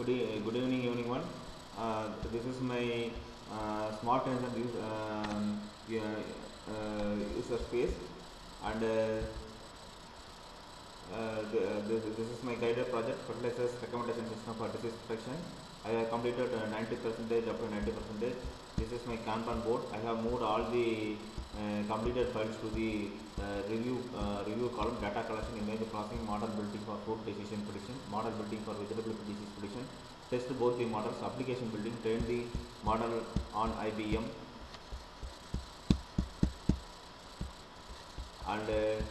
Good, good evening, evening one. Uh, this is my uh, SmartInternz, um, uh, user space, and uh, uh, the, this, this is my guided project fertilizers recommendation system for disease protection. I have completed uh, 90% up to 90 percentage. This is my Kanban board. I have moved all the uh, completed files to the uh, review uh, review column, data collection, image processing, model building for food decision prediction, model building for vegetable disease prediction. Test both the models, application building, train the model on IBM, and uh,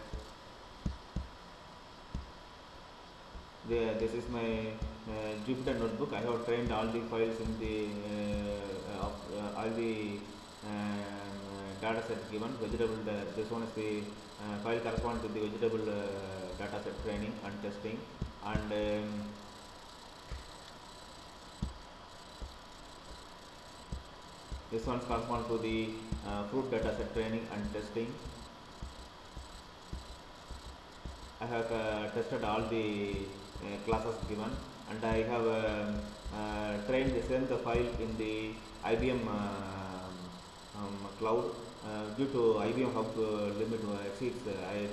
the, this is my uh, Jupyter notebook. I have trained all the files in the uh, uh, all the data set given. Vegetable, uh, this one is the uh, file correspond to the vegetable uh, data set training and testing, and um, this one corresponds to the uh, fruit data set training and testing. I have uh, tested all the uh, classes given and I have um, trained the same the file in the IBM um, cloud uh, due to IBM hub uh, limit uh, exceeds I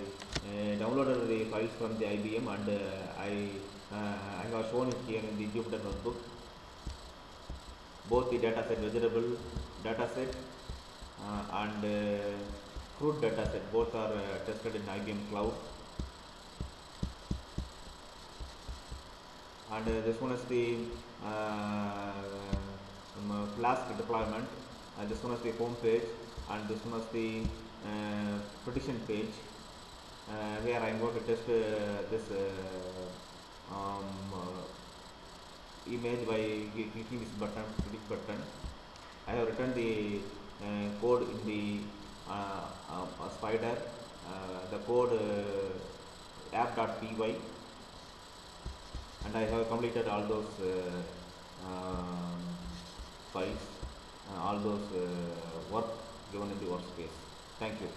downloaded the files from the IBM and I I have shown it here in the Jupyter notebook. Both the data set vegetable data set uh, and uh, fruit data set both are tested in IBM cloud. And uh, this one is the uh, um, flask deployment uh, this one is the home page and this one is the uh, prediction page. Uh, I am going to test uh, this uh, um, uh, image by clicking this button predict button. I have written the uh, code in the uh, Spyder the code app.py and I have completed all those um, files, all those uh, work given in the workspace. Thank you.